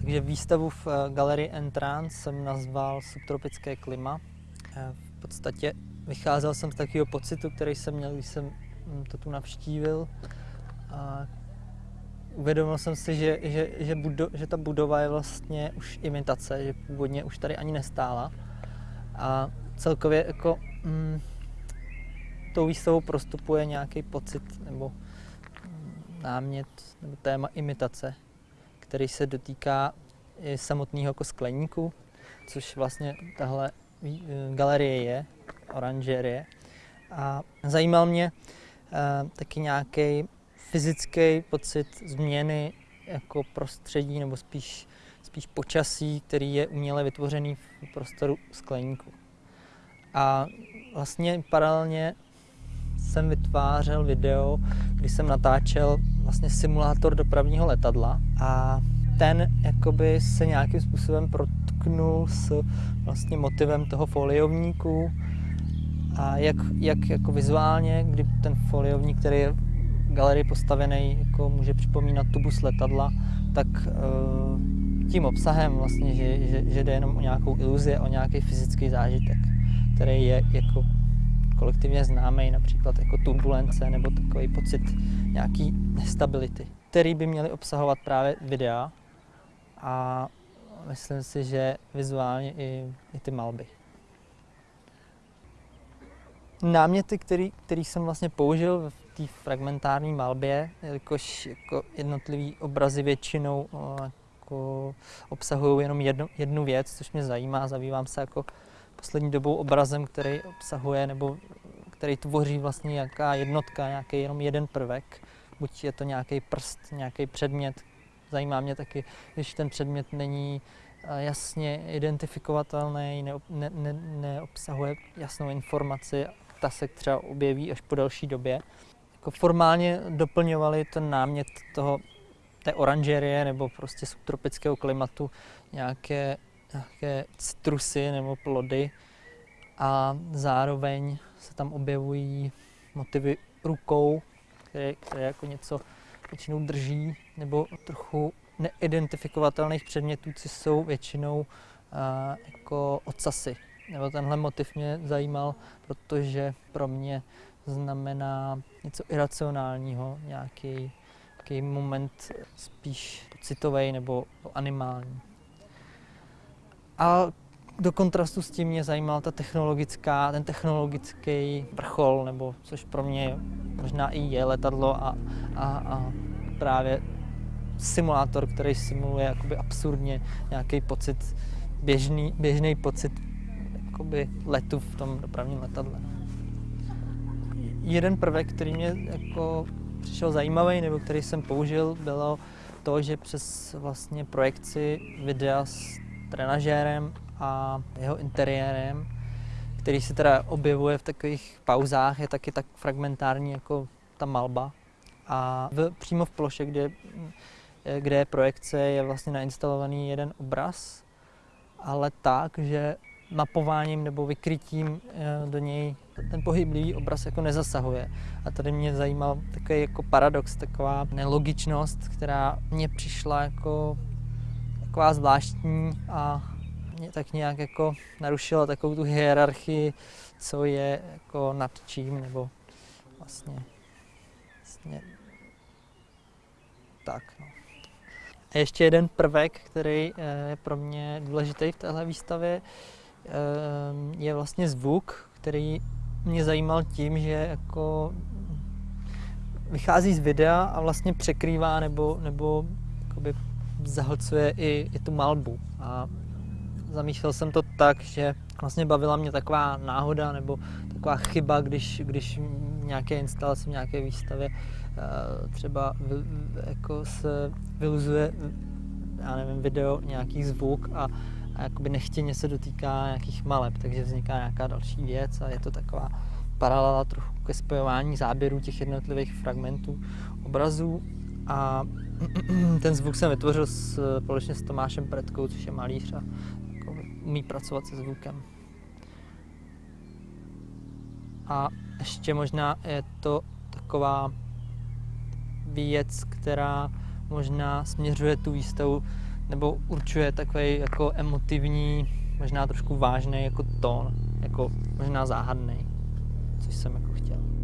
Takže výstavu v eh, galerii Entrance jsem nazval Subtropické klima. Eh, v podstatě vycházel jsem z takového pocitu, který jsem měl, když jsem hm, to tu navštívil. A uvědomil jsem si, že, že, že, budo, že ta budova je vlastně už imitace, že původně už tady ani nestála. A celkově jako mm, tou výstavou prostupuje nějaký pocit nebo mm, námět nebo téma imitace, který se dotýká i samotného jako skleníku, což vlastně tahle eh, galerie je, oranžerie. A zajímal mě uh, taky nějaký fyzický pocit změny jako prostředí nebo spíš, spíš počasí, který je uměle vytvořený v prostoru skleníku. A vlastně paralelně jsem vytvářel video, kdy jsem natáčel vlastně simulátor dopravního letadla a ten jakoby se nějakým způsobem protknul s vlastně motivem toho foliovníku. A jak, jak jako vizuálně, kdy ten foliovník, který je v galerii postavený, jako může připomínat tubus letadla, tak uh, tím obsahem vlastně, že, že, že jde jenom o nějakou iluzi, o nějaký fyzický zážitek, který je jako kolektivně známý, například jako turbulence nebo takový pocit nějaký nestability, který by měly obsahovat právě videa a myslím si, že vizuálně i, i ty malby. Náměty, který, který jsem vlastně použil v té fragmentární malbě, jelikož jako jednotlivý obrazy většinou jako obsahují jenom jednu, jednu věc, což mě zajímá. Zabývám se jako poslední dobou obrazem, který obsahuje nebo který tvoří vlastně nějaká jednotka, nějaký jenom jeden prvek. Buď je to nějaký prst, nějaký předmět. Zajímá mě taky, když ten předmět není eh, jasně identifikovatelný, ne, ne, ne, neobsahuje jasnou informaci, ta se třeba objeví až po delší době. Jako formálně doplňovali ten námět toho, té oranžerie nebo prostě subtropického klimatu nějaké nějaké citrusy nebo plody a zároveň se tam objevují motivy rukou, které, které jako něco většinou drží, nebo trochu neidentifikovatelných předmětů, co jsou většinou uh, jako ocasy. Nebo tenhle motiv mě zajímal, protože pro mě znamená něco iracionálního, nějaký, nějaký moment spíš citový nebo animální. A do kontrastu s tím mě zajímal ta technologická, ten technologický vrchol, nebo což pro mě možná i je letadlo a, a, a právě simulátor, který simuluje jakoby absurdně nějaký pocit, běžný, běžný pocit jakoby letu v tom dopravním letadle. Jeden prvek, který mě jako přišel zajímavý, nebo který jsem použil, bylo to, že přes vlastně projekci videa s trenažérem a jeho interiérem, který se teda objevuje v takových pauzách, je taky tak fragmentární jako ta malba. A v, přímo v ploše, kde, kde je projekce, je vlastně nainstalovaný jeden obraz, ale tak, že mapováním nebo vykrytím eh, do něj ten pohyblivý obraz jako nezasahuje. A tady mě zajímal takový jako paradox, taková nelogičnost, která mě přišla jako taková zvláštní a mě tak nějak jako narušila takovou tu hierarchii, co je jako nad čím, nebo vlastně, vlastně tak. No. A ještě jeden prvek, který eh, je pro mě důležitý v téhle výstavě, eh, je vlastně zvuk, který mě zajímal tím, že jako vychází z videa a vlastně překrývá nebo, nebo zahlcuje i, i tu malbu. A zamýšlel jsem to tak, že vlastně bavila mě taková náhoda nebo taková chyba, když, když nějaké instalace v nějaké výstavě eh, třeba jako se vyluzuje já nevím, video, nějaký zvuk a, a jakoby nechtěně se dotýká nějakých maleb, takže vzniká nějaká další věc a je to taková paralela trochu ke spojování záběrů těch jednotlivých fragmentů obrazů a ten zvuk jsem vytvořil společně s Tomášem Pretkou, což je malíř a jako umí pracovat se zvukem. A ještě možná je to taková věc, která možná směřuje tu výstavu nebo určuje takový jako emotivní, možná trošku vážný jako tón, jako možná záhadný, což jsem jako chtěl.